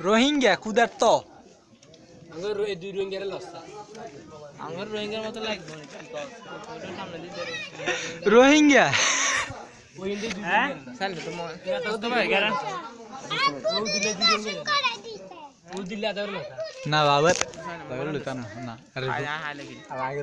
রোহিঙ্গা কুদার তো আঙ্গুর এই দুই রঙের লস্তা আমার রোহিঙ্গার মতো লাগবে না কি কর ওটা সামনে দিতে রোহিঙ্গা ওই ইন্দি দুই হ্যাঁ রঙের সামনে তো মনে তো ভাই গারা ও দিলে দুই রঙের ও দিলে আদার লস্তা না বাবার বাবার লইতা না না আরে আয় আয় লাগি আর আগে